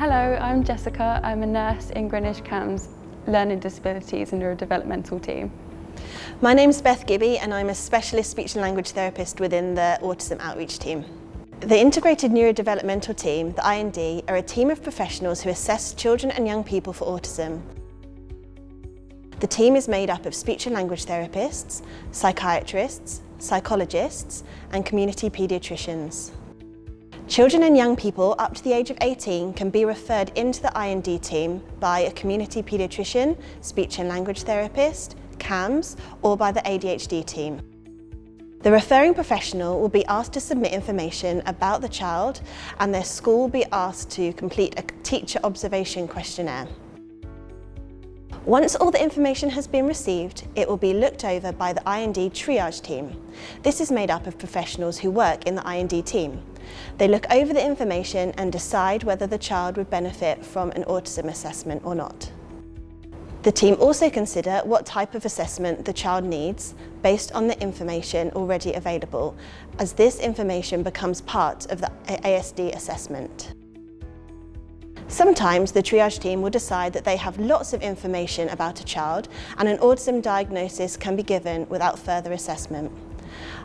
Hello, I'm Jessica. I'm a nurse in Greenwich CAMHS Learning Disabilities and Neurodevelopmental team. My name's Beth Gibby and I'm a specialist speech and language therapist within the Autism Outreach team. The Integrated Neurodevelopmental Team, the IND, are a team of professionals who assess children and young people for autism. The team is made up of speech and language therapists, psychiatrists, psychologists and community paediatricians. Children and young people up to the age of 18 can be referred into the IND team by a community paediatrician, speech and language therapist, CAMHS or by the ADHD team. The referring professional will be asked to submit information about the child and their school will be asked to complete a teacher observation questionnaire. Once all the information has been received, it will be looked over by the IND triage team. This is made up of professionals who work in the IND team. They look over the information and decide whether the child would benefit from an autism assessment or not. The team also consider what type of assessment the child needs based on the information already available, as this information becomes part of the ASD assessment. Sometimes the triage team will decide that they have lots of information about a child and an autism diagnosis can be given without further assessment.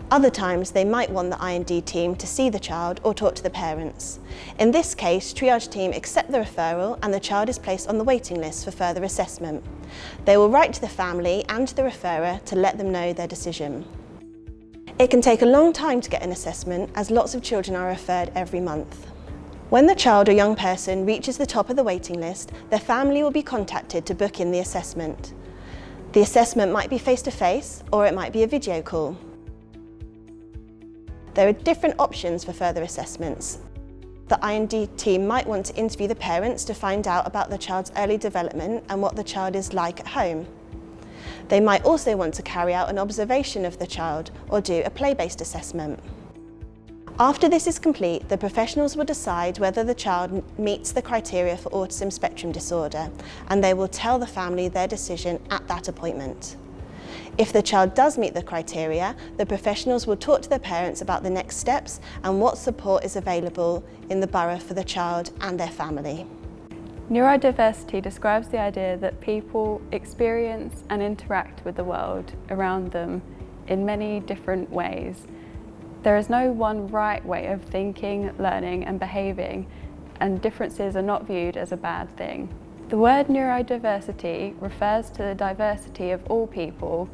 Other times they might want the IND team to see the child or talk to the parents. In this case, triage team accept the referral and the child is placed on the waiting list for further assessment. They will write to the family and the referrer to let them know their decision. It can take a long time to get an assessment as lots of children are referred every month. When the child or young person reaches the top of the waiting list, their family will be contacted to book in the assessment. The assessment might be face-to-face -face, or it might be a video call. There are different options for further assessments. The IND team might want to interview the parents to find out about the child's early development and what the child is like at home. They might also want to carry out an observation of the child or do a play-based assessment. After this is complete, the professionals will decide whether the child meets the criteria for autism spectrum disorder and they will tell the family their decision at that appointment. If the child does meet the criteria, the professionals will talk to their parents about the next steps and what support is available in the borough for the child and their family. Neurodiversity describes the idea that people experience and interact with the world around them in many different ways there is no one right way of thinking, learning and behaving and differences are not viewed as a bad thing. The word neurodiversity refers to the diversity of all people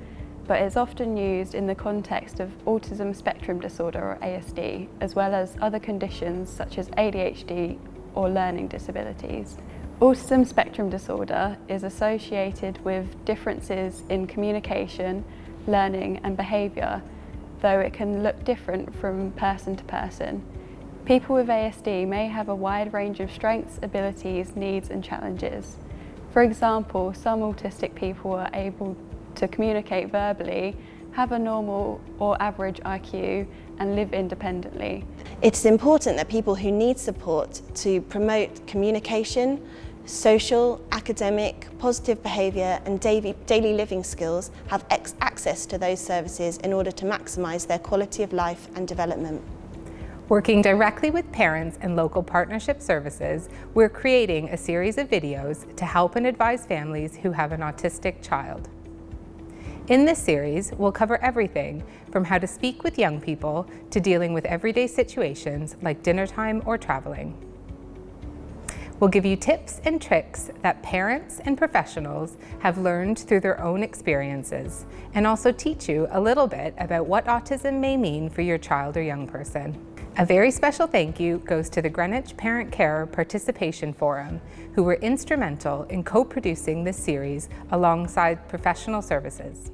but is often used in the context of autism spectrum disorder or ASD as well as other conditions such as ADHD or learning disabilities. Autism spectrum disorder is associated with differences in communication, learning and behaviour though it can look different from person to person. People with ASD may have a wide range of strengths, abilities, needs and challenges. For example, some autistic people are able to communicate verbally, have a normal or average IQ and live independently. It's important that people who need support to promote communication, social, academic, positive behaviour and daily, living skills have access to those services in order to maximise their quality of life and development. Working directly with parents and local partnership services, we're creating a series of videos to help and advise families who have an autistic child. In this series, we'll cover everything from how to speak with young people to dealing with everyday situations like dinner time or traveling. We'll give you tips and tricks that parents and professionals have learned through their own experiences and also teach you a little bit about what autism may mean for your child or young person. A very special thank you goes to the Greenwich Parent Care Participation Forum, who were instrumental in co-producing this series alongside professional services.